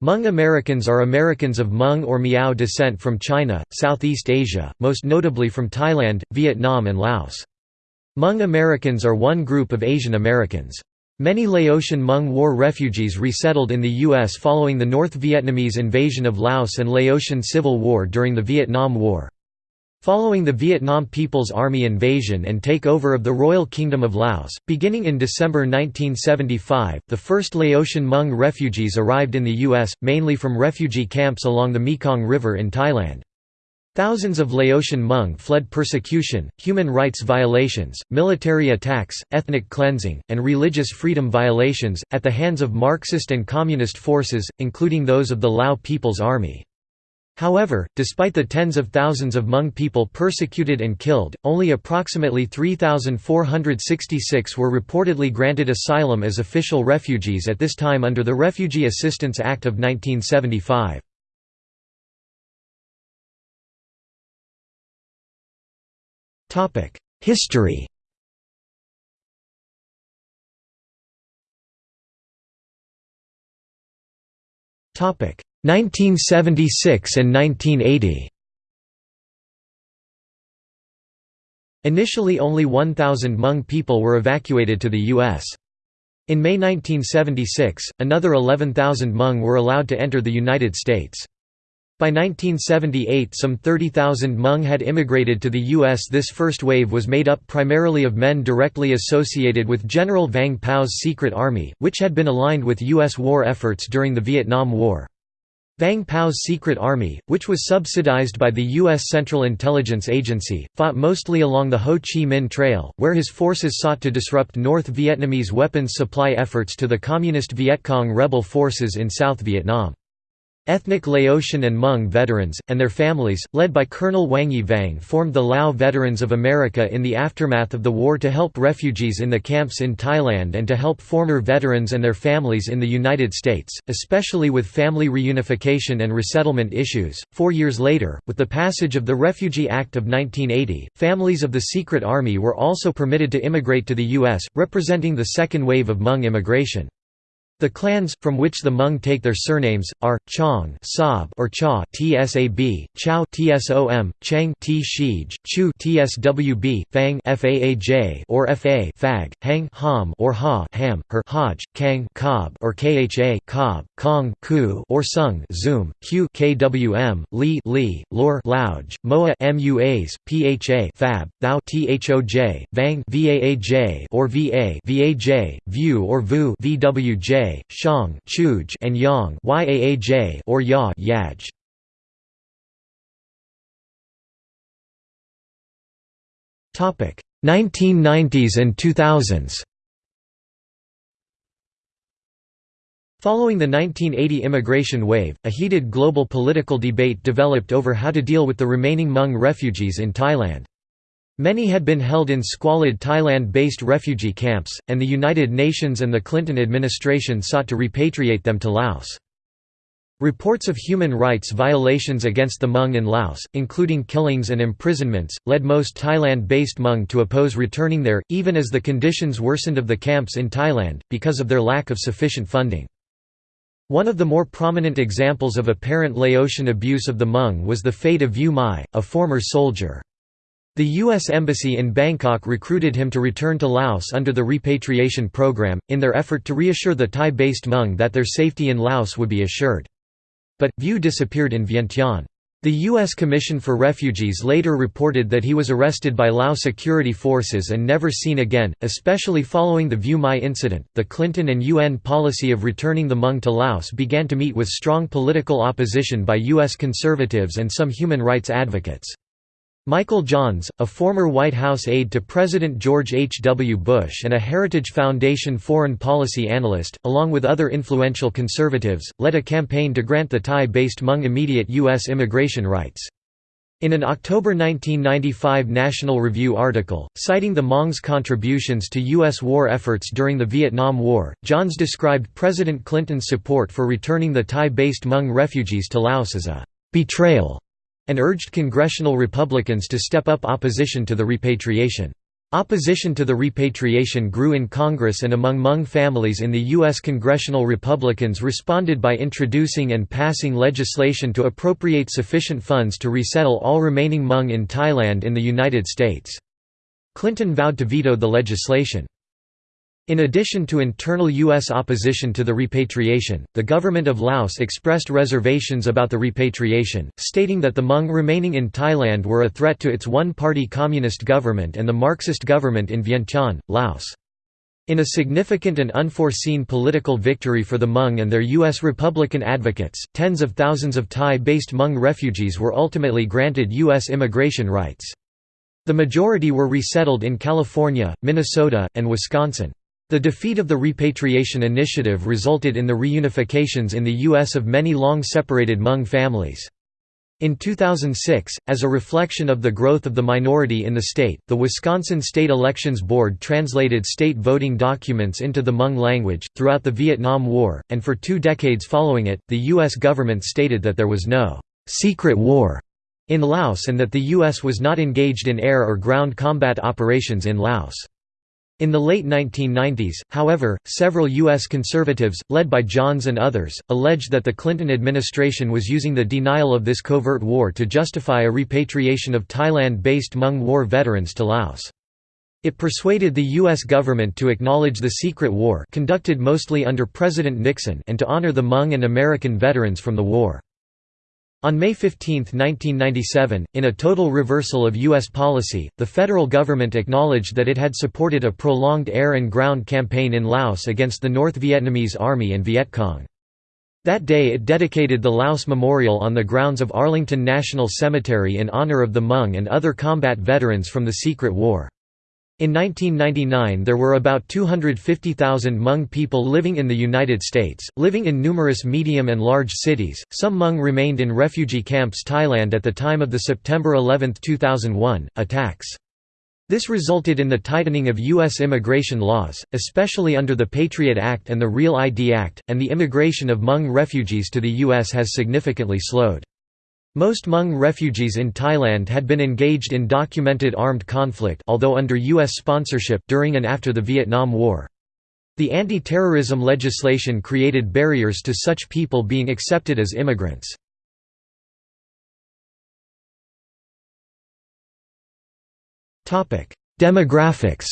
Hmong Americans are Americans of Hmong or Miao descent from China, Southeast Asia, most notably from Thailand, Vietnam and Laos. Hmong Americans are one group of Asian Americans. Many Laotian Hmong War refugees resettled in the U.S. following the North Vietnamese invasion of Laos and Laotian Civil War during the Vietnam War. Following the Vietnam People's Army invasion and takeover of the Royal Kingdom of Laos, beginning in December 1975, the first Laotian Hmong refugees arrived in the U.S., mainly from refugee camps along the Mekong River in Thailand. Thousands of Laotian Hmong fled persecution, human rights violations, military attacks, ethnic cleansing, and religious freedom violations, at the hands of Marxist and Communist forces, including those of the Lao People's Army. However, despite the tens of thousands of Hmong people persecuted and killed, only approximately 3,466 were reportedly granted asylum as official refugees at this time under the Refugee Assistance Act of 1975. History 1976 and 1980 Initially only 1,000 Hmong people were evacuated to the U.S. In May 1976, another 11,000 Hmong were allowed to enter the United States. By 1978 some 30,000 Hmong had immigrated to the U.S. This first wave was made up primarily of men directly associated with General Vang Pao's Secret Army, which had been aligned with U.S. war efforts during the Vietnam War. Vang Pao's Secret Army, which was subsidized by the U.S. Central Intelligence Agency, fought mostly along the Ho Chi Minh Trail, where his forces sought to disrupt North Vietnamese weapons supply efforts to the Communist Viet Cong rebel forces in South Vietnam. Ethnic Laotian and Hmong veterans, and their families, led by Colonel Wangyee Vang formed the Lao Veterans of America in the aftermath of the war to help refugees in the camps in Thailand and to help former veterans and their families in the United States, especially with family reunification and resettlement issues. Four years later, with the passage of the Refugee Act of 1980, families of the Secret Army were also permitted to immigrate to the U.S., representing the second wave of Hmong immigration. The clans, from which the Hmong take their surnames, are Chong or Cha Tsab, Chow Tsom, Cheng T Shij, Chu Tswb, Fang Faaj or Fa Fag, Hang Ham or Ha Ham, Her Haj, Kang Cob or Kha Cob, Kong Ku or Sung Zoom, Q Kwm, Li Li, Lor Louj, Moua Muas, Pha Fab, Thou Thoj, Vang Vaaj or Va Vaj, Vue or Vu Vwj Shang Chuj and Yang or Ya Yaj. Topic 1990s and 2000s. Following the 1980 immigration wave, a heated global political debate developed over how to deal with the remaining Hmong refugees in Thailand. Many had been held in squalid Thailand-based refugee camps, and the United Nations and the Clinton administration sought to repatriate them to Laos. Reports of human rights violations against the Hmong in Laos, including killings and imprisonments, led most Thailand-based Hmong to oppose returning there, even as the conditions worsened of the camps in Thailand, because of their lack of sufficient funding. One of the more prominent examples of apparent Laotian abuse of the Hmong was the fate of Vue Mai, a former soldier. The U.S. Embassy in Bangkok recruited him to return to Laos under the repatriation program, in their effort to reassure the Thai-based Hmong that their safety in Laos would be assured. But, Vue disappeared in Vientiane. The U.S. Commission for Refugees later reported that he was arrested by Lao security forces and never seen again, especially following the Vue Mai incident. The Clinton and UN policy of returning the Hmong to Laos began to meet with strong political opposition by U.S. conservatives and some human rights advocates. Michael Johns, a former White House aide to President George H. W. Bush and a Heritage Foundation foreign policy analyst, along with other influential conservatives, led a campaign to grant the Thai-based Hmong immediate U.S. immigration rights. In an October 1995 National Review article, citing the Hmong's contributions to U.S. war efforts during the Vietnam War, Johns described President Clinton's support for returning the Thai-based Hmong refugees to Laos as a «betrayal» and urged congressional Republicans to step up opposition to the repatriation. Opposition to the repatriation grew in Congress and among Hmong families in the U.S. Congressional Republicans responded by introducing and passing legislation to appropriate sufficient funds to resettle all remaining Hmong in Thailand in the United States. Clinton vowed to veto the legislation. In addition to internal U.S. opposition to the repatriation, the government of Laos expressed reservations about the repatriation, stating that the Hmong remaining in Thailand were a threat to its one-party communist government and the Marxist government in Vientiane, Laos. In a significant and unforeseen political victory for the Hmong and their U.S. Republican advocates, tens of thousands of Thai-based Hmong refugees were ultimately granted U.S. immigration rights. The majority were resettled in California, Minnesota, and Wisconsin. The defeat of the repatriation initiative resulted in the reunifications in the U.S. of many long-separated Hmong families. In 2006, as a reflection of the growth of the minority in the state, the Wisconsin State Elections Board translated state voting documents into the Hmong language. Throughout the Vietnam War, and for two decades following it, the U.S. government stated that there was no secret war in Laos and that the U.S. was not engaged in air or ground combat operations in Laos. In the late 1990s, however, several U.S. conservatives, led by Johns and others, alleged that the Clinton administration was using the denial of this covert war to justify a repatriation of Thailand-based Hmong War veterans to Laos. It persuaded the U.S. government to acknowledge the secret war conducted mostly under President Nixon and to honor the Hmong and American veterans from the war. On May 15, 1997, in a total reversal of U.S. policy, the federal government acknowledged that it had supported a prolonged air and ground campaign in Laos against the North Vietnamese Army and Viet Cong. That day it dedicated the Laos Memorial on the grounds of Arlington National Cemetery in honor of the Hmong and other combat veterans from the Secret War. In 1999 there were about 250,000 Hmong people living in the United States, living in numerous medium and large cities. Some Hmong remained in refugee camps Thailand at the time of the September 11, 2001, attacks. This resulted in the tightening of U.S. immigration laws, especially under the Patriot Act and the Real ID Act, and the immigration of Hmong refugees to the U.S. has significantly slowed. Most Hmong refugees in Thailand had been engaged in documented armed conflict although under U.S. sponsorship during and after the Vietnam War. The anti-terrorism legislation created barriers to such people being accepted as immigrants. Demographics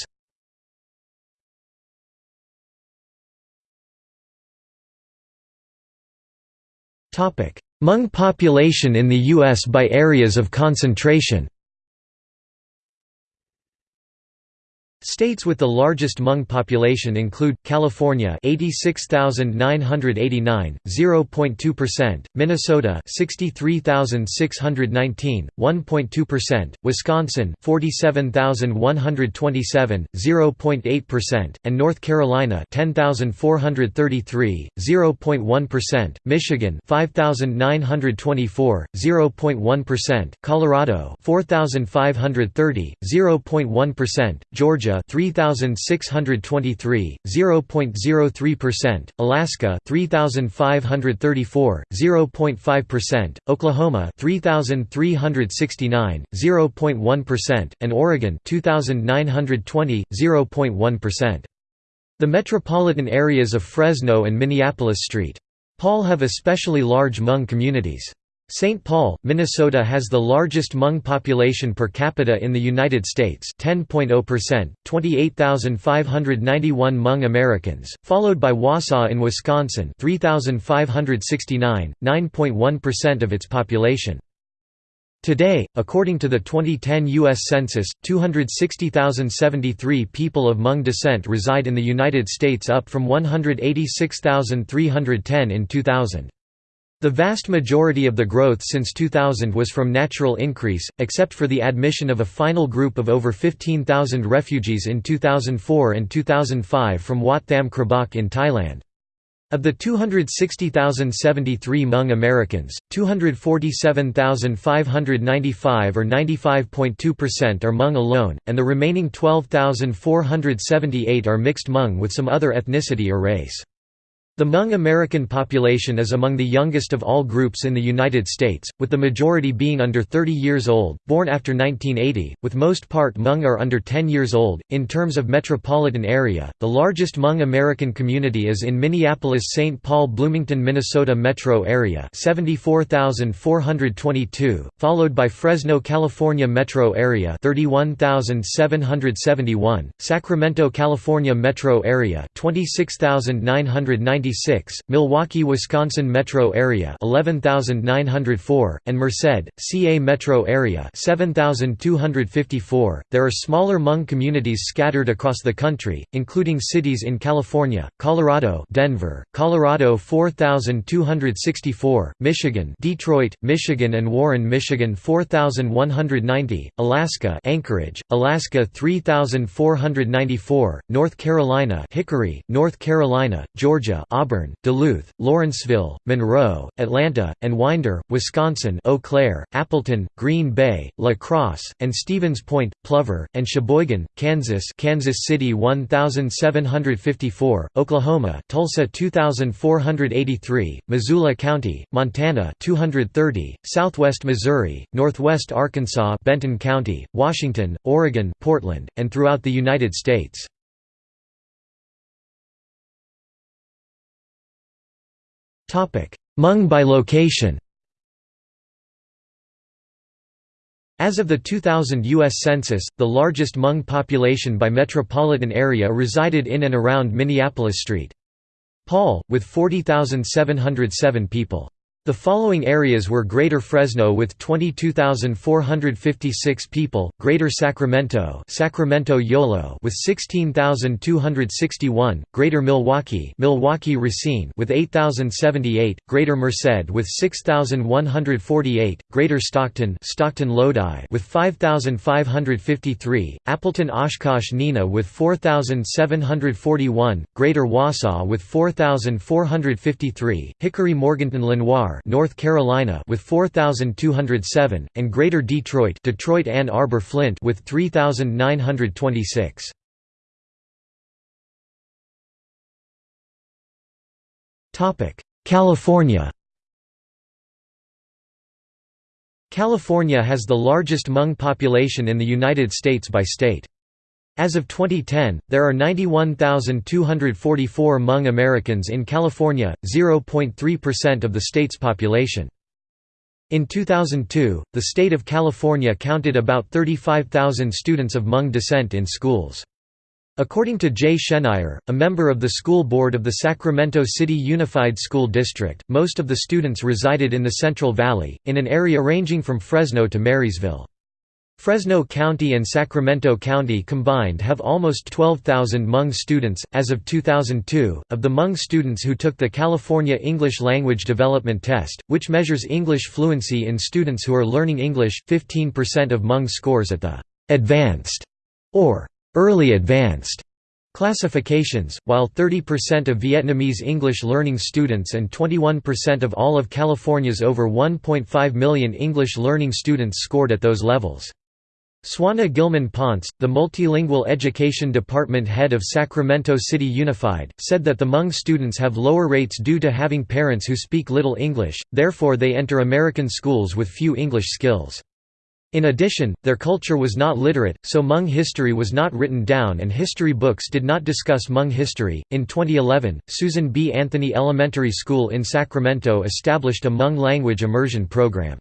Topic: Hmong population in the U.S. by areas of concentration States with the largest Hmong population include California 86,989 0.2%, Minnesota 63,619 1.2%, Wisconsin 47,127 0.8%, and North Carolina 10,433 0.1%, Michigan 5,924 0.1%, Colorado 4,530 0.1%, Georgia Georgia 3623 0.03%, Alaska 3534 0.5%, Oklahoma 3369 0.1% and Oregon 2920 0.1%. The metropolitan areas of Fresno and Minneapolis St. Paul have especially large Hmong communities. St. Paul, Minnesota has the largest Hmong population per capita in the United States 10.0%, 28,591 Hmong Americans, followed by Wausau in Wisconsin 3,569, 9.1% of its population. Today, according to the 2010 U.S. Census, 260,073 people of Hmong descent reside in the United States up from 186,310 in 2000. The vast majority of the growth since 2000 was from natural increase, except for the admission of a final group of over 15,000 refugees in 2004 and 2005 from Wat Tham Krabok in Thailand. Of the 260,073 Hmong Americans, 247,595 or 95.2% are Hmong alone, and the remaining 12,478 are mixed Hmong with some other ethnicity or race. The Hmong American population is among the youngest of all groups in the United States, with the majority being under 30 years old, born after 1980, with most part Hmong are under 10 years old. In terms of metropolitan area, the largest Hmong American community is in Minneapolis-St. Paul Bloomington, Minnesota metro area 74,422, followed by Fresno, California metro area 31,771, Sacramento, California metro area 26,990 Milwaukee, Wisconsin metro area 11904 and Merced, CA metro area 7254. There are smaller Hmong communities scattered across the country, including cities in California, Colorado, Denver, Colorado 4264, Michigan, Detroit, Michigan and Warren, Michigan 4190, Alaska, Anchorage, Alaska 3494, North Carolina, Hickory, North Carolina, Georgia, Auburn, Duluth, Lawrenceville, Monroe, Atlanta, and Winder, Wisconsin Eau Claire, Appleton, Green Bay, La Crosse, and Stevens Point, Plover, and Sheboygan, Kansas Kansas City 1754, Oklahoma Tulsa 2483, Missoula County, Montana 230, Southwest Missouri, Northwest Arkansas Benton County, Washington, Oregon Portland, and throughout the United States. Hmong by location As of the 2000 U.S. Census, the largest Hmong population by metropolitan area resided in and around Minneapolis St. Paul, with 40,707 people. The following areas were Greater Fresno with 22,456 people, Greater Sacramento Sacramento Yolo with 16,261, Greater Milwaukee Milwaukee Racine with 8,078, Greater Merced with 6,148, Greater Stockton Stockton Lodi with 5,553, Appleton Oshkosh Neenah with 4,741, Greater Wausau with 4,453, Hickory Morganton Lenoir North Carolina with 4207 and Greater Detroit Detroit Ann Arbor Flint with 3926 Topic California California has the largest Hmong population in the United States by state. As of 2010, there are 91,244 Hmong Americans in California, 0.3% of the state's population. In 2002, the state of California counted about 35,000 students of Hmong descent in schools. According to Jay Schenirer, a member of the school board of the Sacramento City Unified School District, most of the students resided in the Central Valley, in an area ranging from Fresno to Marysville. Fresno County and Sacramento County combined have almost 12,000 Hmong students. As of 2002, of the Hmong students who took the California English Language Development Test, which measures English fluency in students who are learning English, 15% of Hmong scores at the advanced or early advanced classifications, while 30% of Vietnamese English learning students and 21% of all of California's over 1.5 million English learning students scored at those levels. Swana Gilman Ponce, the multilingual education department head of Sacramento City Unified, said that the Hmong students have lower rates due to having parents who speak little English, therefore they enter American schools with few English skills. In addition, their culture was not literate, so Hmong history was not written down and history books did not discuss Hmong history. In 2011, Susan B. Anthony Elementary School in Sacramento established a Hmong language immersion program.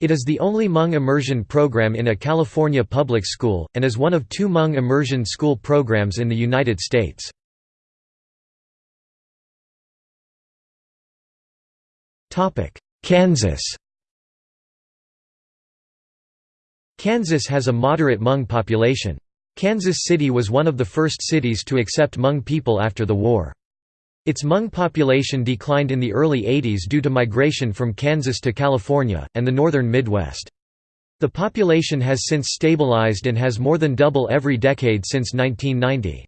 It is the only Hmong immersion program in a California public school, and is one of two Hmong immersion school programs in the United States. Kansas Kansas has a moderate Hmong population. Kansas City was one of the first cities to accept Hmong people after the war. Its Hmong population declined in the early 80s due to migration from Kansas to California, and the northern Midwest. The population has since stabilized and has more than double every decade since 1990.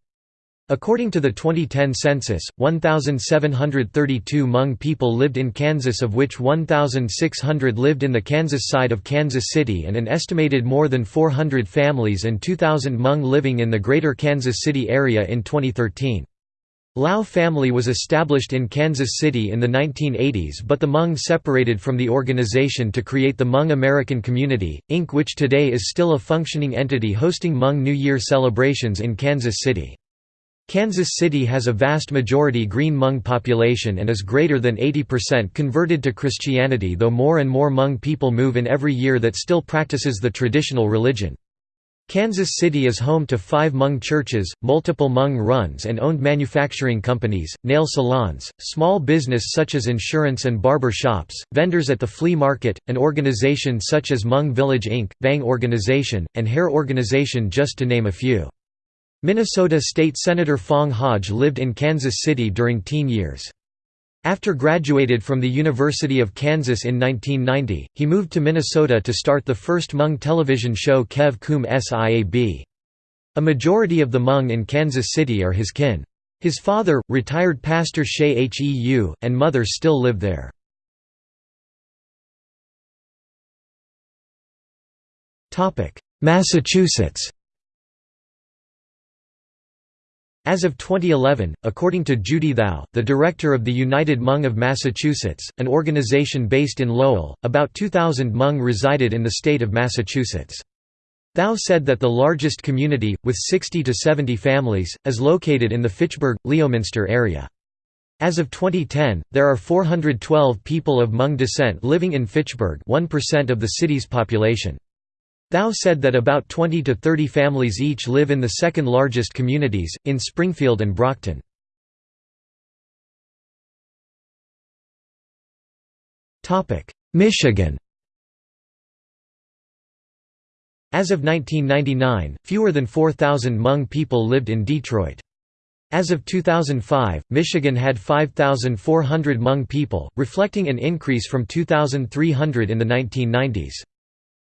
According to the 2010 census, 1,732 Hmong people lived in Kansas of which 1,600 lived in the Kansas side of Kansas City and an estimated more than 400 families and 2,000 Hmong living in the greater Kansas City area in 2013. Lao family was established in Kansas City in the 1980s but the Hmong separated from the organization to create the Hmong American Community, Inc. which today is still a functioning entity hosting Hmong New Year celebrations in Kansas City. Kansas City has a vast majority Green Hmong population and is greater than 80% converted to Christianity though more and more Hmong people move in every year that still practices the traditional religion. Kansas City is home to five Hmong churches, multiple Hmong runs and owned manufacturing companies, nail salons, small business such as insurance and barber shops, vendors at the flea market, an organization such as Hmong Village Inc., Vang Organization, and Her Organization just to name a few. Minnesota State Senator Foung Hawj lived in Kansas City during teen years. After graduated from the University of Kansas in 1990, he moved to Minnesota to start the first Hmong television show Kev Kum Siab. A majority of the Hmong in Kansas City are his kin. His father, retired pastor Shea Heu, and mother still live there. Massachusetts As of 2011, according to Judy Thao, the director of the United Hmong of Massachusetts, an organization based in Lowell, about 2,000 Hmong resided in the state of Massachusetts. Thao said that the largest community, with 60 to 70 families, is located in the Fitchburg, Leominster area. As of 2010, there are 412 people of Hmong descent living in Fitchburg 1% of the city's population. Thao said that about 20 to 30 families each live in the second largest communities, in Springfield and Brockton. Michigan As of 1999, fewer than 4,000 Hmong people lived in Detroit. As of 2005, Michigan had 5,400 Hmong people, reflecting an increase from 2,300 in the 1990s.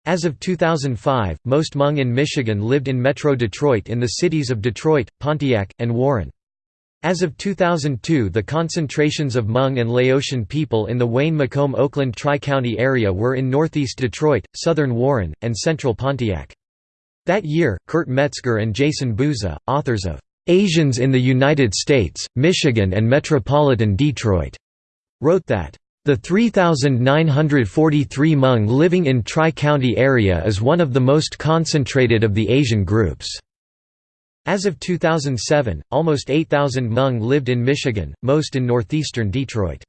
As of 2005, most Hmong in Michigan lived in Metro Detroit in the cities of Detroit, Pontiac, and Warren. As of 2002 the concentrations of Hmong and Laotian people in the Wayne-Macomb-Oakland Tri-County area were in northeast Detroit, southern Warren, and central Pontiac. That year, Kurt Metzger and Jason Booza, authors of "'Asians in the United States, Michigan and Metropolitan Detroit' wrote that the 3,943 Hmong living in Tri-County area is one of the most concentrated of the Asian groups. As of 2007, almost 8,000 Hmong lived in Michigan, most in northeastern Detroit.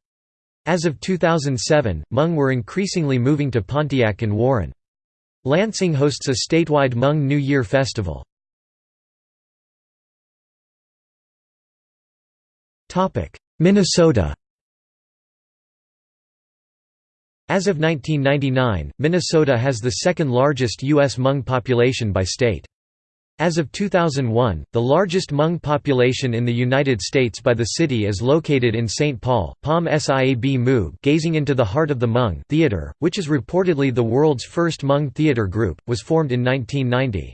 As of 2007, Hmong were increasingly moving to Pontiac and Warren. Lansing hosts a statewide Hmong New Year festival. Minnesota As of 1999, Minnesota has the second largest U.S. Hmong population by state. As of 2001, the largest Hmong population in the United States by the city is located in St. Paul. Pom Siab Hmoob Gazing into the Heart of the Hmong Theater, which is reportedly the world's first Hmong theater group, was formed in 1990.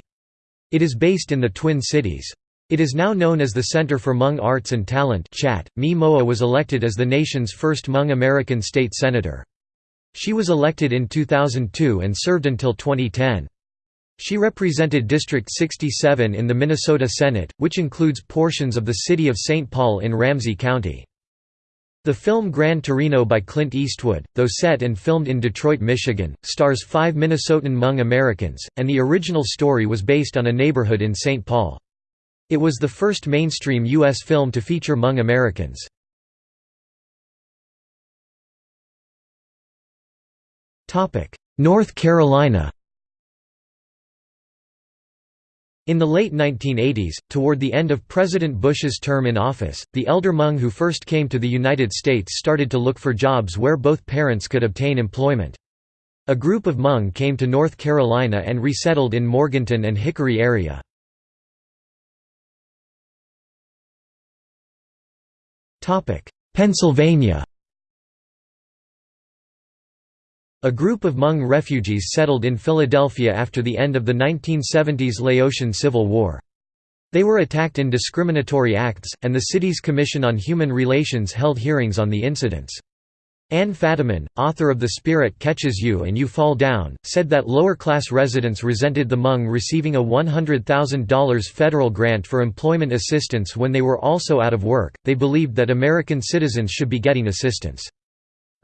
It is based in the Twin Cities. It is now known as the Center for Hmong Arts and Talent Chat. Mee Moua was elected as the nation's first Hmong American state senator. She was elected in 2002 and served until 2010. She represented District 67 in the Minnesota Senate, which includes portions of the city of St. Paul in Ramsey County. The film Gran Torino by Clint Eastwood, though set and filmed in Detroit, Michigan, stars five Minnesotan Hmong Americans, and the original story was based on a neighborhood in St. Paul. It was the first mainstream U.S. film to feature Hmong Americans. North Carolina In the late 1980s, toward the end of President Bush's term in office, the elder Hmong who first came to the United States started to look for jobs where both parents could obtain employment. A group of Hmong came to North Carolina and resettled in Morganton and Hickory area. Pennsylvania A group of Hmong refugees settled in Philadelphia after the end of the 1970s Laotian Civil War. They were attacked in discriminatory acts, and the city's Commission on Human Relations held hearings on the incidents. Anne Fadiman, author of The Spirit Catches You and You Fall Down, said that lower-class residents resented the Hmong receiving a $100,000 federal grant for employment assistance when they were also out of work, they believed that American citizens should be getting assistance.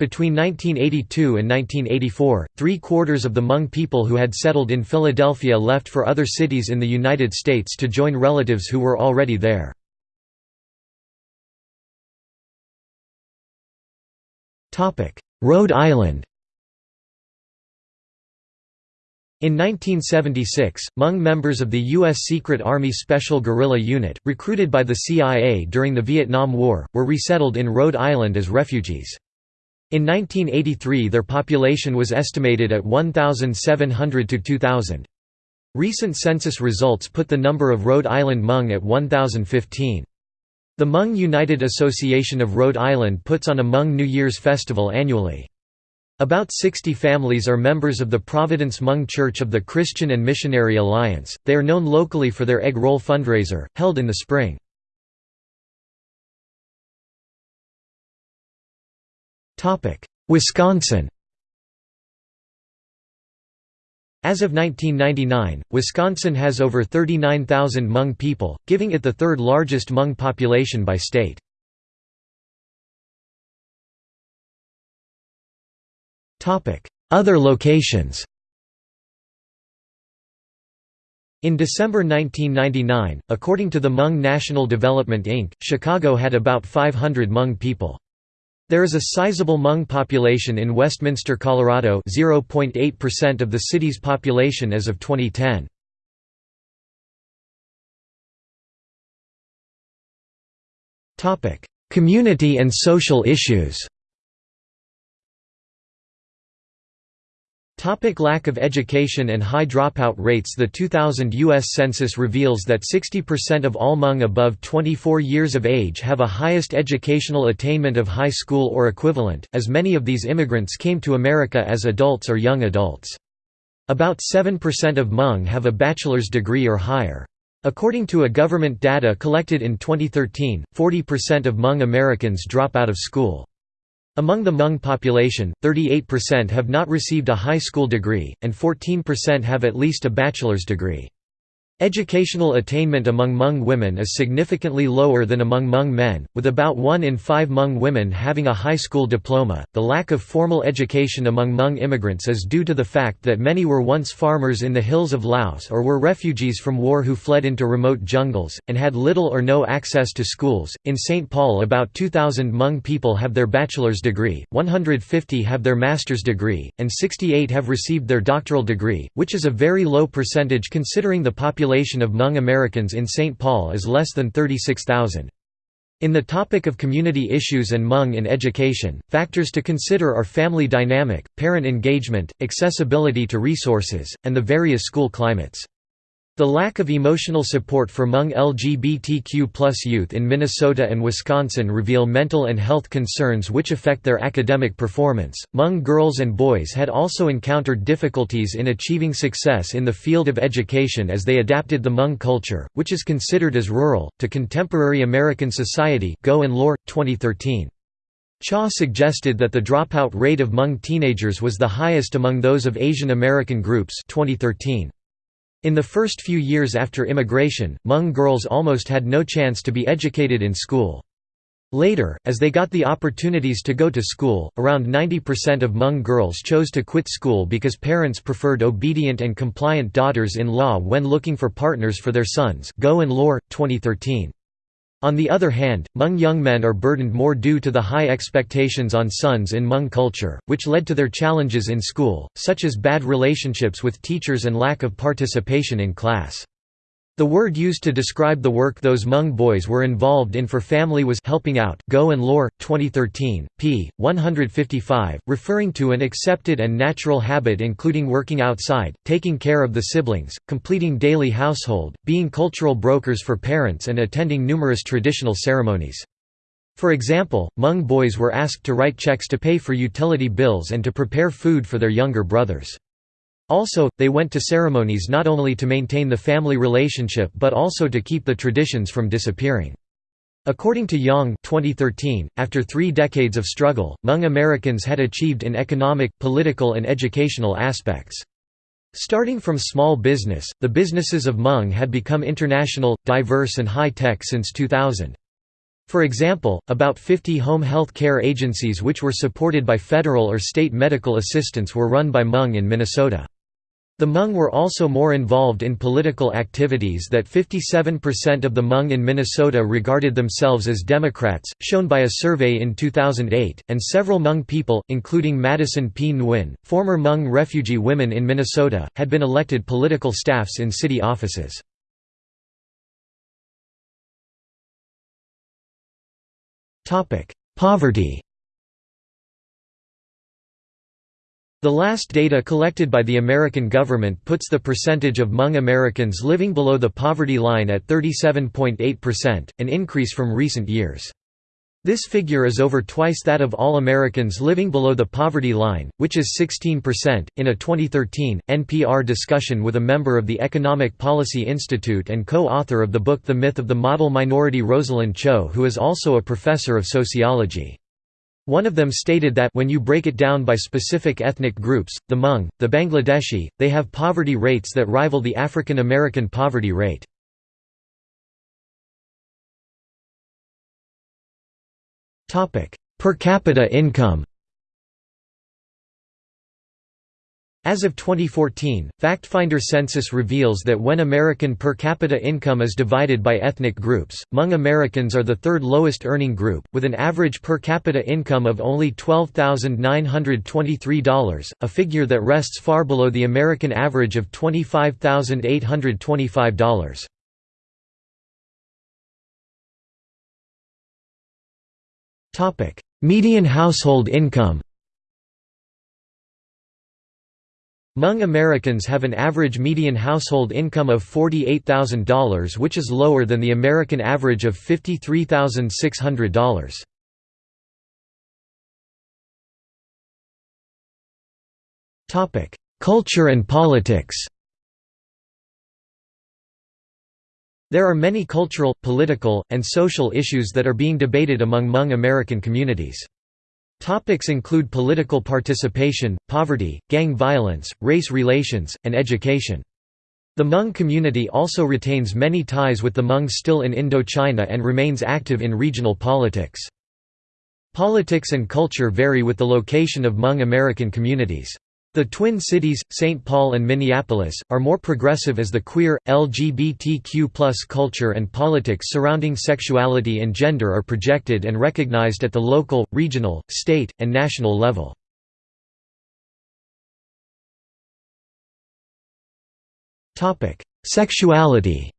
Between 1982 and 1984, three-quarters of the Hmong people who had settled in Philadelphia left for other cities in the United States to join relatives who were already there. Rhode Island In 1976, Hmong members of the U.S. Secret Army Special Guerrilla Unit, recruited by the CIA during the Vietnam War, were resettled in Rhode Island as refugees. In 1983 their population was estimated at 1,700 to 2,000. Recent census results put the number of Rhode Island Hmong at 1,015. The Hmong United Association of Rhode Island puts on a Hmong New Year's festival annually. About 60 families are members of the Providence Hmong Church of the Christian and Missionary Alliance. They are known locally for their egg roll fundraiser, held in the spring. Wisconsin As of 1999, Wisconsin has over 39,000 Hmong people, giving it the third largest Hmong population by state. Other locations In December 1999, according to the Hmong National Development Inc., Chicago had about 500 Hmong people. There is a sizable Hmong population in Westminster, Colorado 0.8% of the city's population as of 2010. Community and social issues Topic lack of education and high dropout rates The 2000 U.S. Census reveals that 60% of all Hmong above 24 years of age have a highest educational attainment of high school or equivalent, as many of these immigrants came to America as adults or young adults. About 7% of Hmong have a bachelor's degree or higher. According to a government data collected in 2013, 40% of Hmong Americans drop out of school. Among the Hmong population, 38% have not received a high school degree, and 14% have at least a bachelor's degree. Educational attainment among Hmong women is significantly lower than among Hmong men, with about 1 in 5 Hmong women having a high school diploma. The lack of formal education among Hmong immigrants is due to the fact that many were once farmers in the hills of Laos or were refugees from war who fled into remote jungles, and had little or no access to schools. In St. Paul, about 2,000 Hmong people have their bachelor's degree, 150 have their master's degree, and 68 have received their doctoral degree, which is a very low percentage considering the population population of Hmong Americans in St. Paul is less than 36,000. In the topic of community issues and Hmong in education, factors to consider are family dynamic, parent engagement, accessibility to resources, and the various school climates. The lack of emotional support for Hmong LGBTQ youth in Minnesota and Wisconsin reveal mental and health concerns which affect their academic performance. Hmong girls and boys had also encountered difficulties in achieving success in the field of education as they adapted the Hmong culture, which is considered as rural, to contemporary American society. Go and Lore, 2013. Cha suggested that the dropout rate of Hmong teenagers was the highest among those of Asian American groups 2013. In the first few years after immigration, Hmong girls almost had no chance to be educated in school. Later, as they got the opportunities to go to school, around 90% of Hmong girls chose to quit school because parents preferred obedient and compliant daughters-in-law when looking for partners for their sons Go and Lore, 2013. On the other hand, Hmong young men are burdened more due to the high expectations on sons in Hmong culture, which led to their challenges in school, such as bad relationships with teachers and lack of participation in class. The word used to describe the work those Hmong boys were involved in for family was helping out. Go and Lore, 2013, p. 155, referring to an accepted and natural habit including working outside, taking care of the siblings, completing daily household, being cultural brokers for parents and attending numerous traditional ceremonies. For example, Hmong boys were asked to write checks to pay for utility bills and to prepare food for their younger brothers. Also, they went to ceremonies not only to maintain the family relationship but also to keep the traditions from disappearing. According to Young 2013, after three decades of struggle, Hmong Americans had achieved in economic, political and educational aspects. Starting from small business, the businesses of Hmong had become international, diverse and high-tech since 2000. For example, about 50 home health care agencies which were supported by federal or state medical assistance were run by Hmong in Minnesota. The Hmong were also more involved in political activities that 57% of the Hmong in Minnesota regarded themselves as Democrats, shown by a survey in 2008, and several Hmong people, including Madison P. Nguyen, former Hmong refugee women in Minnesota, had been elected political staffs in city offices. Poverty The last data collected by the American government puts the percentage of Hmong Americans living below the poverty line at 37.8%, an increase from recent years. This figure is over twice that of all Americans living below the poverty line, which is 16%. In a 2013 NPR discussion with a member of the Economic Policy Institute and co author of the book The Myth of the Model Minority Rosalind Chou, who is also a professor of sociology. One of them stated that when you break it down by specific ethnic groups, the Hmong, the Bangladeshi, they have poverty rates that rival the African American poverty rate. Per capita income As of 2014, FactFinder census reveals that when American per capita income is divided by ethnic groups, Hmong Americans are the third lowest earning group, with an average per capita income of only $12,923, a figure that rests far below the American average of $25,825. Median household income Hmong Americans have an average median household income of $48,000 which is lower than the American average of $53,600. Culture and politics There are many cultural, political, and social issues that are being debated among Hmong American communities. Topics include political participation, poverty, gang violence, race relations, and education. The Hmong community also retains many ties with the Hmong still in Indochina and remains active in regional politics. Politics and culture vary with the location of Hmong American communities. The Twin Cities, St. Paul and Minneapolis, are more progressive as the queer, LGBTQ culture and politics surrounding sexuality and gender are projected and recognized at the local, regional, state, and national level. Sexuality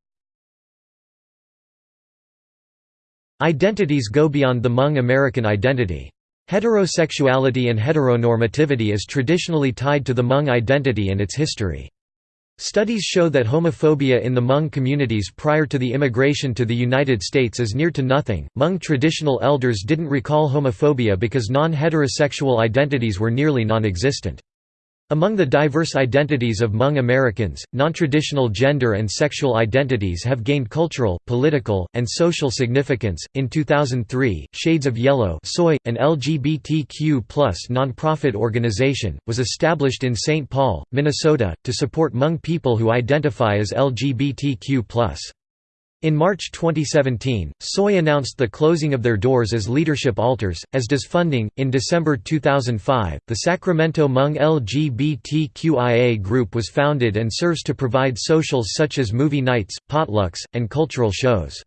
Identities go beyond the Hmong American identity. Heterosexuality and heteronormativity is traditionally tied to the Hmong identity and its history. Studies show that homophobia in the Hmong communities prior to the immigration to the United States is near to nothing. Hmong traditional elders didn't recall homophobia because non heterosexual identities were nearly non existent. Among the diverse identities of Hmong Americans, nontraditional gender and sexual identities have gained cultural, political, and social significance. In 2003, Shades of Yellow, Soy, an LGBTQ+ nonprofit organization, was established in St. Paul, Minnesota, to support Hmong people who identify as LGBTQ+. In March 2017, Soy announced the closing of their doors as leadership alters, as does funding. In December 2005, the Sacramento Hmong LGBTQIA group was founded and serves to provide socials such as movie nights, potlucks, and cultural shows.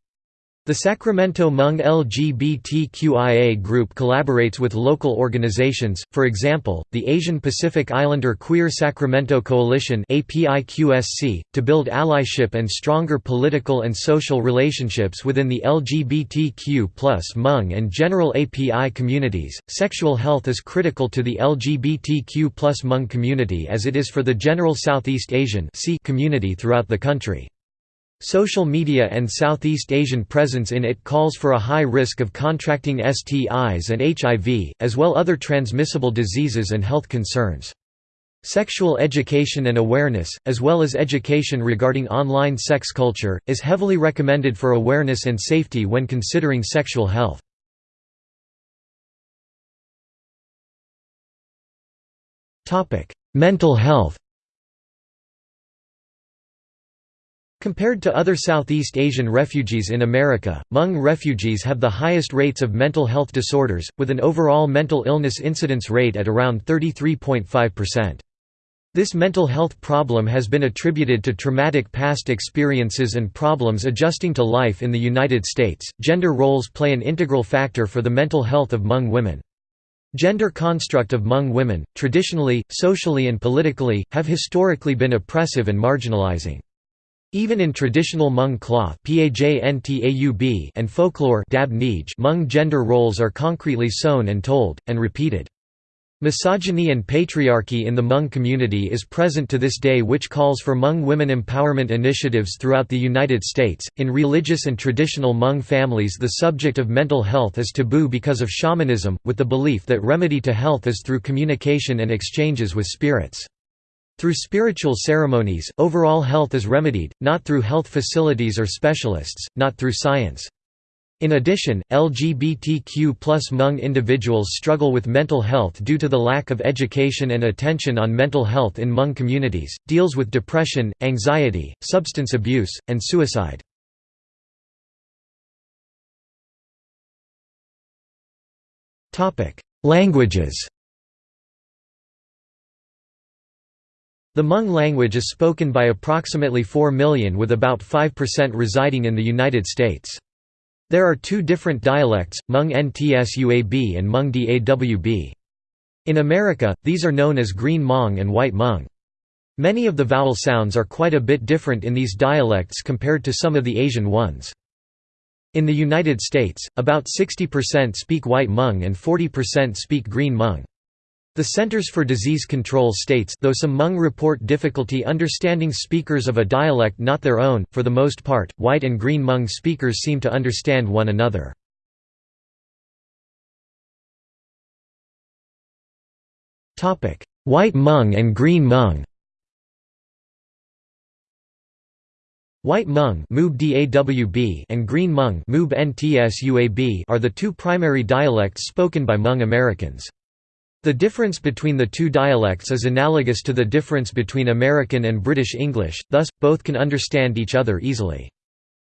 The Sacramento Hmong LGBTQIA group collaborates with local organizations, for example, the Asian Pacific Islander Queer Sacramento Coalition to build allyship and stronger political and social relationships within the LGBTQ plus Hmong and general API communities. Sexual health is critical to the LGBTQ plus Hmong community as it is for the general Southeast Asian community throughout the country. Social media and Southeast Asian presence in it calls for a high risk of contracting STIs and HIV, as well other transmissible diseases and health concerns. Sexual education and awareness, as well as education regarding online sex culture, is heavily recommended for awareness and safety when considering sexual health. Mental health Compared to other Southeast Asian refugees in America, Hmong refugees have the highest rates of mental health disorders, with an overall mental illness incidence rate at around 33.5%. This mental health problem has been attributed to traumatic past experiences and problems adjusting to life in the United States. Gender roles play an integral factor for the mental health of Hmong women. Gender construct of Hmong women, traditionally, socially and politically, have historically been oppressive and marginalizing. Even in traditional Hmong cloth and folklore Hmong gender roles are concretely sewn and told, and repeated. Misogyny and patriarchy in the Hmong community is present to this day, which calls for Hmong women empowerment initiatives throughout the United States. In religious and traditional Hmong families, the subject of mental health is taboo because of shamanism, with the belief that remedy to health is through communication and exchanges with spirits. Through spiritual ceremonies, overall health is remedied, not through health facilities or specialists, not through science. In addition, LGBTQ plus Hmong individuals struggle with mental health due to the lack of education and attention on mental health in Hmong communities, deals with depression, anxiety, substance abuse, and suicide. Languages The Hmong language is spoken by approximately 4 million with about 5% residing in the United States. There are two different dialects, Hmong Ntsuab and Hmong Dawb. In America, these are known as Green Hmong and White Hmong. Many of the vowel sounds are quite a bit different in these dialects compared to some of the Asian ones. In the United States, about 60% speak White Hmong and 40% speak Green Hmong. The Centers for Disease Control states though some Hmong report difficulty understanding speakers of a dialect not their own, for the most part, White and Green Hmong speakers seem to understand one another. White Hmong and Green Hmong White Hmong and Green Hmong are the two primary dialects spoken by Hmong Americans. The difference between the two dialects is analogous to the difference between American and British English, thus, both can understand each other easily.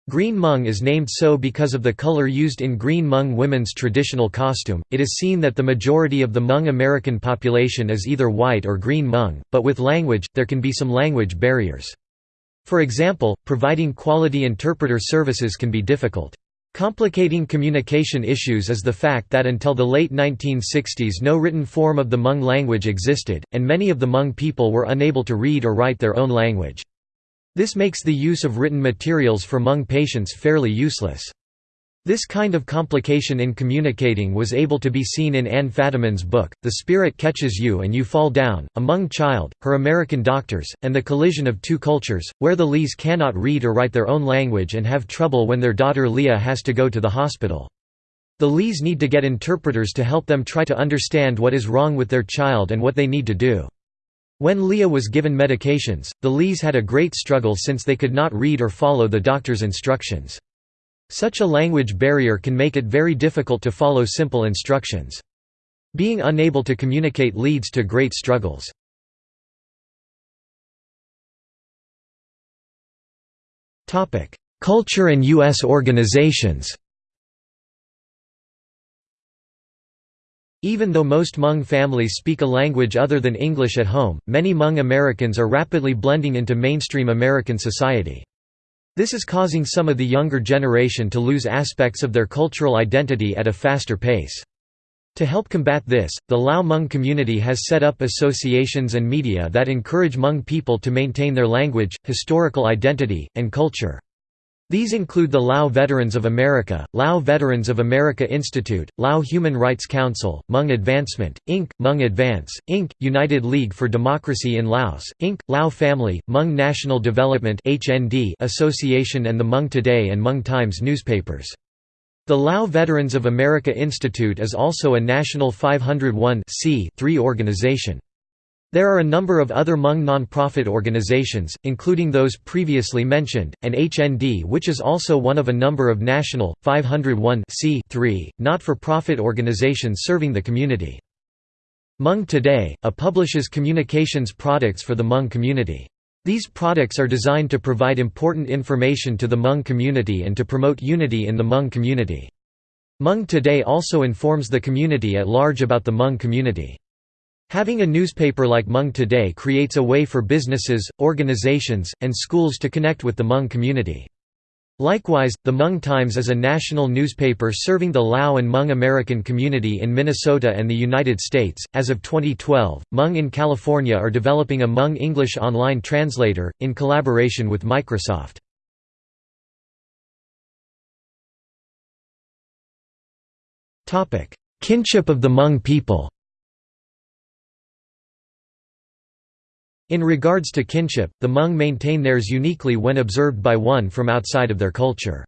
Green Hmong is named so because of the color used in Green Hmong women's traditional costume. It is seen that the majority of the Hmong American population is either white or Green Hmong, but with language, there can be some language barriers. For example, providing quality interpreter services can be difficult. Complicating communication issues is the fact that until the late 1960s no written form of the Hmong language existed, and many of the Hmong people were unable to read or write their own language. This makes the use of written materials for Hmong patients fairly useless. This kind of complication in communicating was able to be seen in Anne Fadiman's book, The Spirit Catches You and You Fall Down, A Hmong Child, Her American Doctors, and The Collision of Two Cultures, where the Lees cannot read or write their own language and have trouble when their daughter Lia has to go to the hospital. The Lees need to get interpreters to help them try to understand what is wrong with their child and what they need to do. When Lia was given medications, the Lees had a great struggle since they could not read or follow the doctor's instructions. Such a language barrier can make it very difficult to follow simple instructions. Being unable to communicate leads to great struggles. Culture and U.S. organizations Even though most Hmong families speak a language other than English at home, many Hmong Americans are rapidly blending into mainstream American society. This is causing some of the younger generation to lose aspects of their cultural identity at a faster pace. To help combat this, the Lao Hmong community has set up associations and media that encourage Hmong people to maintain their language, historical identity, and culture. These include the Lao Veterans of America, Lao Veterans of America Institute, Lao Human Rights Council, Hmong Advancement, Inc., Hmong Advance, Inc., United League for Democracy in Laos, Inc., Lao Family, Hmong National Development Association and the Hmong Today and Hmong Times newspapers. The Lao Veterans of America Institute is also a National 501 organization. There are a number of other Hmong non-profit organizations, including those previously mentioned, and HND which is also one of a number of national, 501 not-for-profit organizations serving the community. Hmong Today, a publishes communications products for the Hmong community. These products are designed to provide important information to the Hmong community and to promote unity in the Hmong community. Hmong Today also informs the community at large about the Hmong community. Having a newspaper like Hmong Today creates a way for businesses, organizations, and schools to connect with the Hmong community. Likewise, the Hmong Times is a national newspaper serving the Lao and Hmong American community in Minnesota and the United States. As of 2012, Hmong in California are developing a Hmong English online translator, in collaboration with Microsoft. Kinship of the Hmong people In regards to kinship, the Hmong maintain theirs uniquely when observed by one from outside of their culture.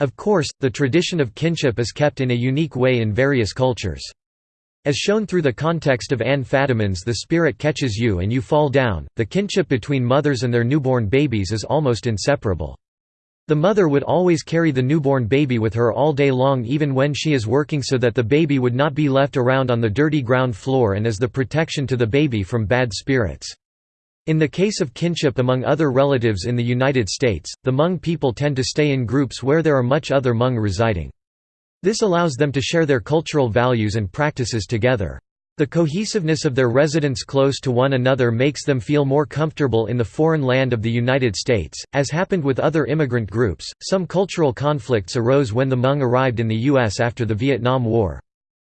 Of course, the tradition of kinship is kept in a unique way in various cultures. As shown through the context of Anne Fadiman's The Spirit Catches You and You Fall Down, the kinship between mothers and their newborn babies is almost inseparable. The mother would always carry the newborn baby with her all day long even when she is working so that the baby would not be left around on the dirty ground floor and as the protection to the baby from bad spirits. In the case of kinship among other relatives in the United States, the Hmong people tend to stay in groups where there are much other Hmong residing. This allows them to share their cultural values and practices together. The cohesiveness of their residents close to one another makes them feel more comfortable in the foreign land of the United States. As happened with other immigrant groups, some cultural conflicts arose when the Hmong arrived in the U.S. after the Vietnam War.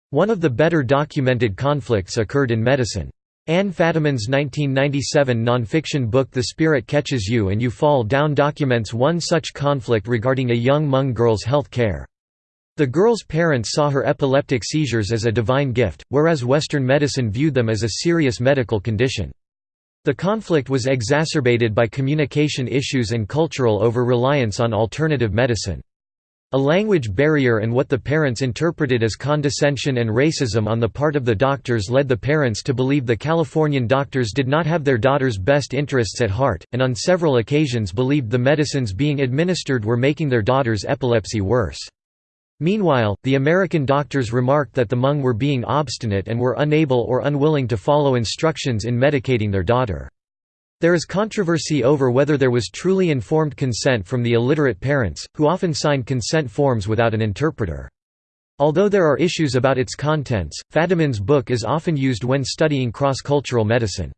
One of the better documented conflicts occurred in medicine. Anne Fadiman's 1997 nonfiction book The Spirit Catches You and You Fall Down documents one such conflict regarding a young Hmong girl's health care. The girl's parents saw her epileptic seizures as a divine gift, whereas Western medicine viewed them as a serious medical condition. The conflict was exacerbated by communication issues and cultural over-reliance on alternative medicine. A language barrier and what the parents interpreted as condescension and racism on the part of the doctors led the parents to believe the Californian doctors did not have their daughter's best interests at heart, and on several occasions believed the medicines being administered were making their daughter's epilepsy worse. Meanwhile, the American doctors remarked that the Hmong were being obstinate and were unable or unwilling to follow instructions in medicating their daughter. There is controversy over whether there was truly informed consent from the illiterate parents, who often signed consent forms without an interpreter. Although there are issues about its contents, Fadiman's book is often used when studying cross-cultural medicine.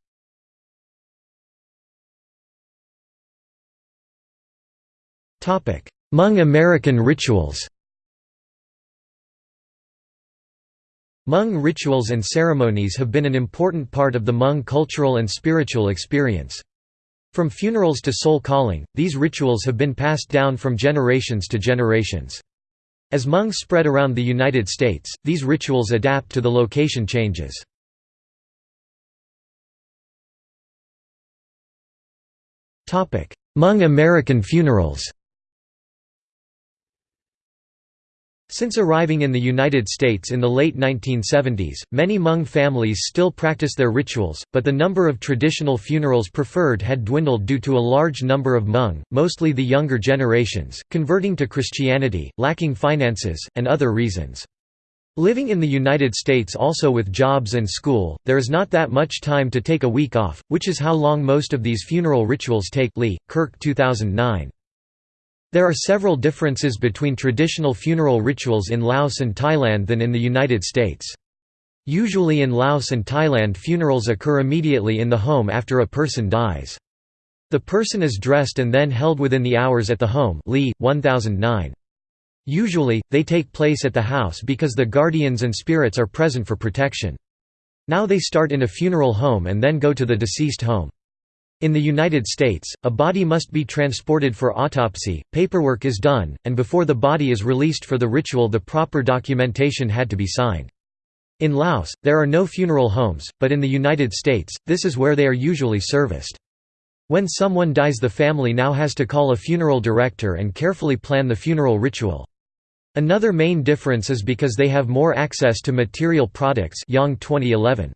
Hmong American rituals Hmong rituals and ceremonies have been an important part of the Hmong cultural and spiritual experience. From funerals to soul calling, these rituals have been passed down from generations to generations. As Hmong spread around the United States, these rituals adapt to the location changes. Hmong American funerals Since arriving in the United States in the late 1970s, many Hmong families still practice their rituals, but the number of traditional funerals preferred had dwindled due to a large number of Hmong, mostly the younger generations, converting to Christianity, lacking finances, and other reasons. Living in the United States also with jobs and school, there is not that much time to take a week off, which is how long most of these funeral rituals take Lee, Kirk 2009. There are several differences between traditional funeral rituals in Laos and Thailand than in the United States. Usually in Laos and Thailand funerals occur immediately in the home after a person dies. The person is dressed and then held within the hours at the home Lee, 1009. Usually, they take place at the house because the guardians and spirits are present for protection. Now they start in a funeral home and then go to the deceased home. In the United States, a body must be transported for autopsy, paperwork is done, and before the body is released for the ritual the proper documentation had to be signed. In Laos, there are no funeral homes, but in the United States, this is where they are usually serviced. When someone dies the family now has to call a funeral director and carefully plan the funeral ritual. Another main difference is because they have more access to material products Yang 2011.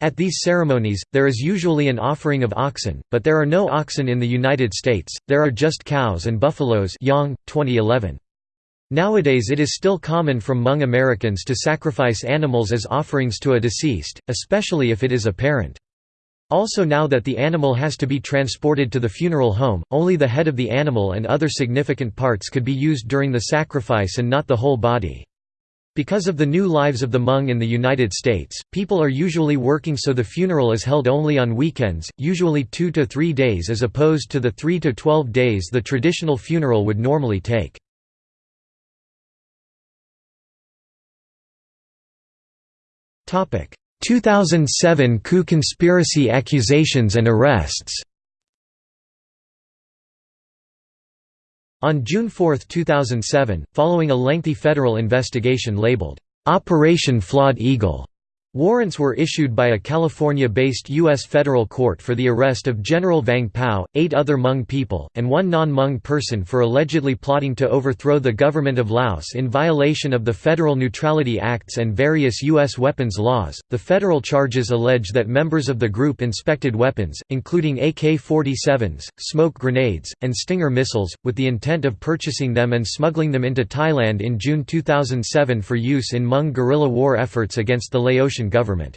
At these ceremonies, there is usually an offering of oxen, but there are no oxen in the United States, there are just cows and buffaloes Yang, 2011. Nowadays it is still common from Hmong Americans to sacrifice animals as offerings to a deceased, especially if it is a parent. Also now that the animal has to be transported to the funeral home, only the head of the animal and other significant parts could be used during the sacrifice and not the whole body. Because of the new lives of the Hmong in the United States, people are usually working so the funeral is held only on weekends, usually two to three days as opposed to the three to twelve days the traditional funeral would normally take. Topic: 2007 coup conspiracy accusations and arrests. On June 4, 2007, following a lengthy federal investigation labeled, "'Operation Flawed Eagle' Warrants were issued by a California-based U.S. federal court for the arrest of General Vang Pao, eight other Hmong people, and one non-Hmong person for allegedly plotting to overthrow the government of Laos in violation of the Federal Neutrality Acts and various U.S. weapons laws. The federal charges allege that members of the group inspected weapons, including AK-47s, smoke grenades, and Stinger missiles, with the intent of purchasing them and smuggling them into Thailand in June 2007 for use in Hmong guerrilla war efforts against the Laotian government.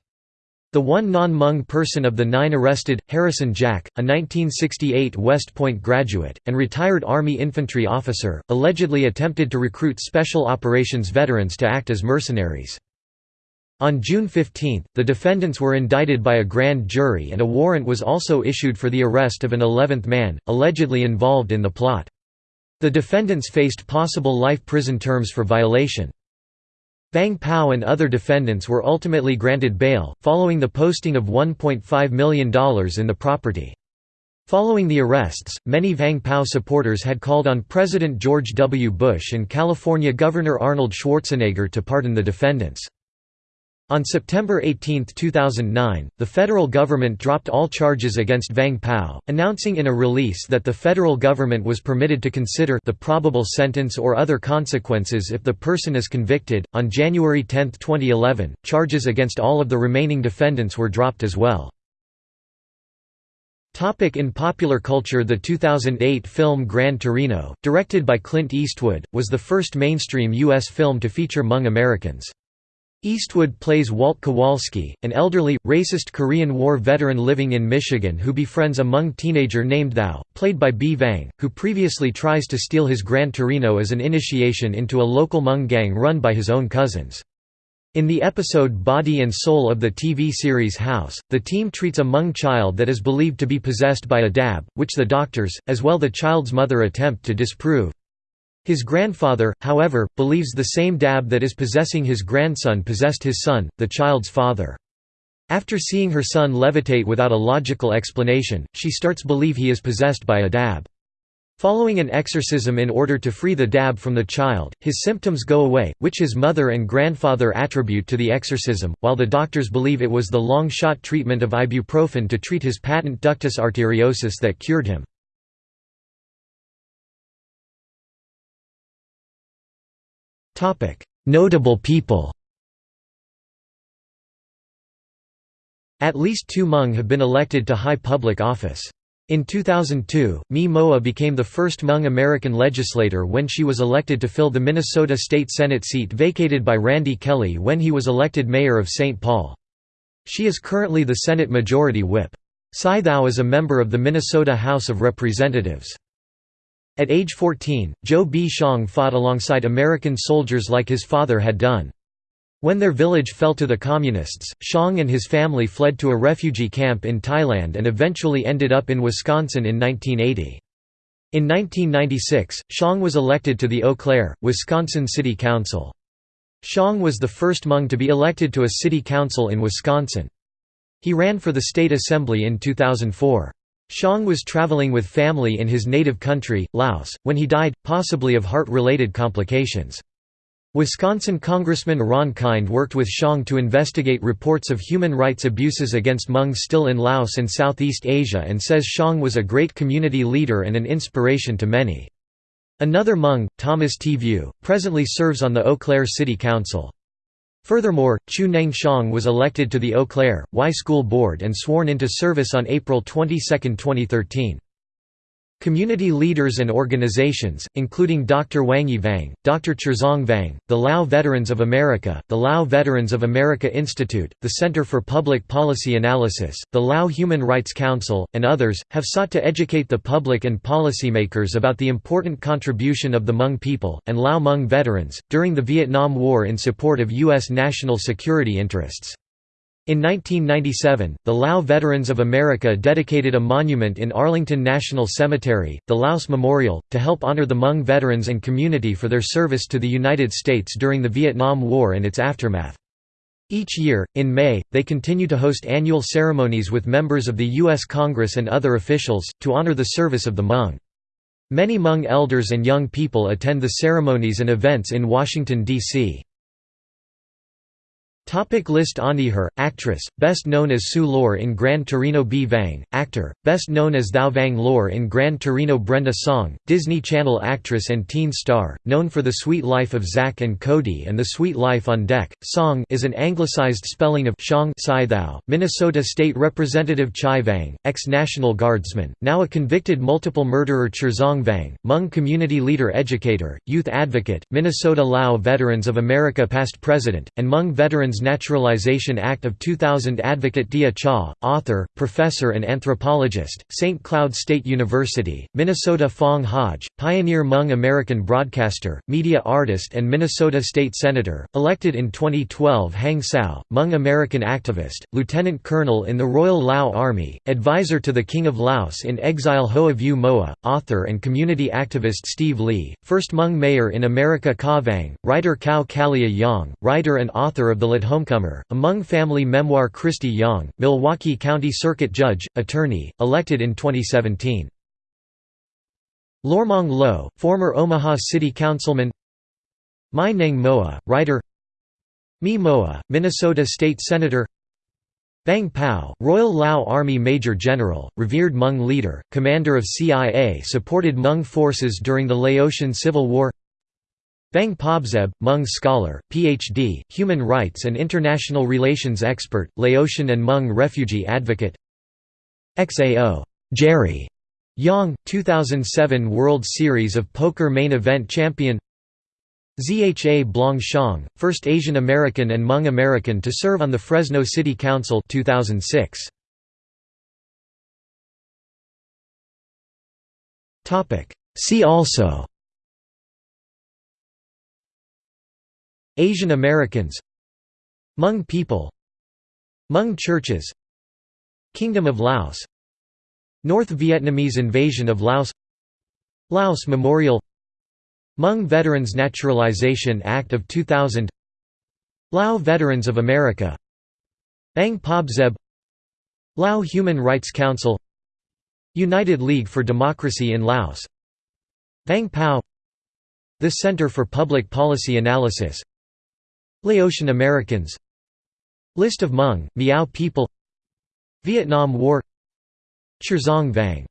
The one non-Hmong person of the nine arrested, Harrison Jack, a 1968 West Point graduate, and retired Army infantry officer, allegedly attempted to recruit Special Operations veterans to act as mercenaries. On June 15, the defendants were indicted by a grand jury and a warrant was also issued for the arrest of an eleventh man, allegedly involved in the plot. The defendants faced possible life prison terms for violation. Vang Pao and other defendants were ultimately granted bail, following the posting of $1.5 million in the property. Following the arrests, many Vang Pao supporters had called on President George W. Bush and California Governor Arnold Schwarzenegger to pardon the defendants. On September 18, 2009, the federal government dropped all charges against Vang Pao, announcing in a release that the federal government was permitted to consider the probable sentence or other consequences if the person is convicted. On January 10, 2011, charges against all of the remaining defendants were dropped as well. Topic in popular culture The 2008 film Gran Torino, directed by Clint Eastwood, was the first mainstream U.S. film to feature Hmong Americans. Eastwood plays Walt Kowalski, an elderly, racist Korean War veteran living in Michigan who befriends a Hmong teenager named Thao, played by Bee Vang, who previously tries to steal his Gran Torino as an initiation into a local Hmong gang run by his own cousins. In the episode Body and Soul of the TV series House, the team treats a Hmong child that is believed to be possessed by a dab, which the doctors, as well the child's mother attempt to disprove. His grandfather, however, believes the same dab that is possessing his grandson possessed his son, the child's father. After seeing her son levitate without a logical explanation, she starts believe he is possessed by a dab. Following an exorcism in order to free the dab from the child, his symptoms go away, which his mother and grandfather attribute to the exorcism, while the doctors believe it was the long-shot treatment of ibuprofen to treat his patent ductus arteriosus that cured him. Notable people At least two Hmong have been elected to high public office. In 2002, Mee Moua became the first Hmong American legislator when she was elected to fill the Minnesota State Senate seat vacated by Randy Kelly when he was elected mayor of St. Paul. She is currently the Senate Majority Whip. Cy Thao is a member of the Minnesota House of Representatives. At age 14, Joe Bee Xiong fought alongside American soldiers like his father had done. When their village fell to the Communists, Xiong and his family fled to a refugee camp in Thailand and eventually ended up in Wisconsin in 1980. In 1996, Xiong was elected to the Eau Claire, Wisconsin City Council. Xiong was the first Hmong to be elected to a city council in Wisconsin. He ran for the state assembly in 2004. Xiong was traveling with family in his native country, Laos, when he died, possibly of heart-related complications. Wisconsin Congressman Ron Kind worked with Xiong to investigate reports of human rights abuses against Hmong still in Laos and Southeast Asia and says Xiong was a great community leader and an inspiration to many. Another Hmong, Thomas T. Vue, presently serves on the Eau Claire City Council. Furthermore, Chu Neng-shang was elected to the Eau Claire, Y School Board and sworn into service on April 22, 2013. Community leaders and organizations, including Dr. Wangyee Vang, Dr. Cherzong Vang, the Lao Veterans of America, the Lao Veterans of America Institute, the Center for Public Policy Analysis, the Lao Human Rights Council, and others, have sought to educate the public and policymakers about the important contribution of the Hmong people, and Lao Hmong veterans, during the Vietnam War in support of U.S. national security interests. In 1997, the Lao Veterans of America dedicated a monument in Arlington National Cemetery, the Laos Memorial, to help honor the Hmong veterans and community for their service to the United States during the Vietnam War and its aftermath. Each year, in May, they continue to host annual ceremonies with members of the U.S. Congress and other officials, to honor the service of the Hmong. Many Hmong elders and young people attend the ceremonies and events in Washington, D.C. Topic list Her, actress, best known as Sue Lor in Gran Torino Bee Vang, actor, best known as Thao Vang Lor in Gran Torino Brenda Song, Disney Channel actress and teen star, known for The Sweet Life of Zack and Cody and The Sweet Life on Deck. Song is an anglicized spelling of Xiong Thao, Minnesota State Representative Chai Vang, ex-National Guardsman, now a convicted multiple murderer Cherzong Vang, Hmong community leader educator, youth advocate, Minnesota Lao Veterans of America past president, and Hmong Naturalization Act of 2000 Advocate Dia Cha, author, professor and anthropologist, St. Cloud State University, Minnesota Foung Hawj, pioneer Hmong American broadcaster, media artist and Minnesota State Senator, elected in 2012 Hang Sao, Hmong American activist, lieutenant colonel in the Royal Lao Army, advisor to the King of Laos in exile Hoa Vu Moa, author and community activist Steve Ly, first Hmong mayor in America Ka Vang, writer Kao Kalia Yang, writer and author of the Latehomecomer, a Hmong family memoir Kristy Yang, Milwaukee County Circuit Judge, attorney, elected in 2017. Lormong Lo, former Omaha City Councilman. Mai Neng Moua, writer. Mee Moua, Minnesota State Senator. Vang Pao, Royal Lao Army Major General, revered Hmong leader, commander of CIA supported Hmong forces during the Laotian Civil War Vang Pobzeb, Hmong scholar, Ph.D., human rights and international relations expert, Laotian and Hmong refugee advocate XAO Jerry Yang, 2007 World Series of Poker main event champion Zha Blong Xiong, first Asian American and Hmong American to serve on the Fresno City Council 2006. See also Asian Americans Hmong people Hmong churches Kingdom of Laos North Vietnamese invasion of Laos Laos Memorial Hmong Veterans Naturalization Act of 2000 Lao Veterans of America Vang Pobzeb Lao Human Rights Council United League for Democracy in Laos Vang Pao The Center for Public Policy Analysis Laotian Americans. List of Hmong, Miao people. Vietnam War. Cherzong Vang